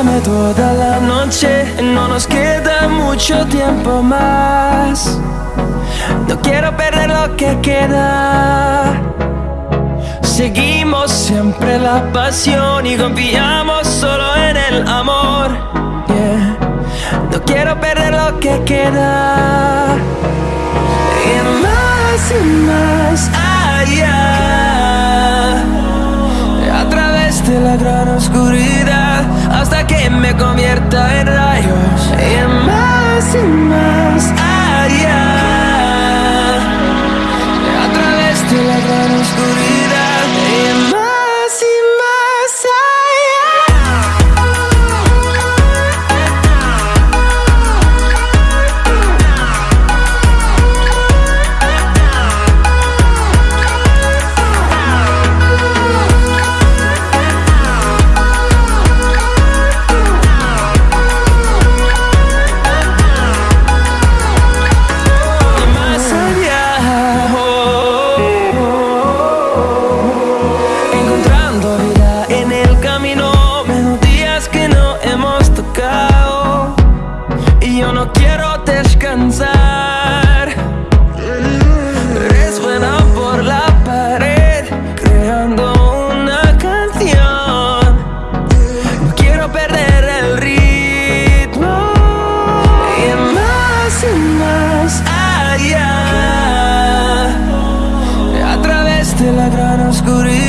Bésame toda la noche, no nos queda mucho tiempo más. No quiero perder lo que queda. Seguimos siempre la pasión y confiamos solo en el amor. No quiero perder lo que queda. Y más y más allá. A través de la gran oscuridad hasta que me convierta en rayos. Y quiero descansar. Resuena por la pared Creando una canción. No quiero perder el ritmo. Y más y más allá. A través de la gran oscuridad.